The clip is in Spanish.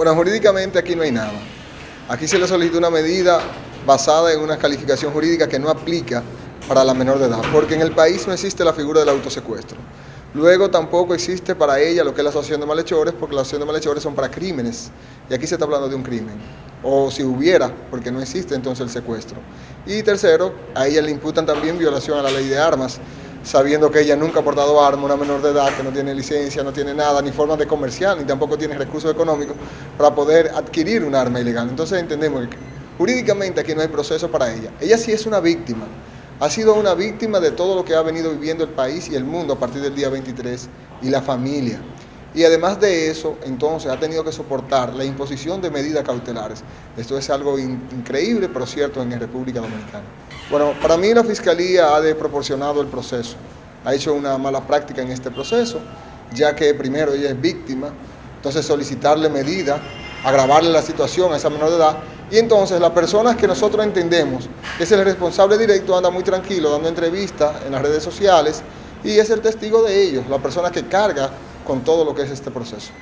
Bueno, jurídicamente aquí no hay nada. Aquí se le solicita una medida basada en una calificación jurídica que no aplica para la menor de edad, porque en el país no existe la figura del autosecuestro. Luego tampoco existe para ella lo que es la asociación de malhechores, porque la asociación de malhechores son para crímenes, y aquí se está hablando de un crimen. O si hubiera, porque no existe entonces el secuestro. Y tercero, a ella le imputan también violación a la ley de armas, sabiendo que ella nunca ha portado arma, una menor de edad que no tiene licencia, no tiene nada, ni forma de comercial, ni tampoco tiene recursos económicos para poder adquirir un arma ilegal. Entonces entendemos que jurídicamente aquí no hay proceso para ella. Ella sí es una víctima, ha sido una víctima de todo lo que ha venido viviendo el país y el mundo a partir del día 23 y la familia. Y además de eso, entonces ha tenido que soportar la imposición de medidas cautelares. Esto es algo increíble, pero cierto en República Dominicana. Bueno, para mí la Fiscalía ha desproporcionado el proceso. Ha hecho una mala práctica en este proceso, ya que primero ella es víctima, entonces solicitarle medidas, agravarle la situación a esa menor de edad, y entonces las personas que nosotros entendemos es el responsable directo anda muy tranquilo dando entrevistas en las redes sociales y es el testigo de ellos, la persona que carga con todo lo que es este proceso.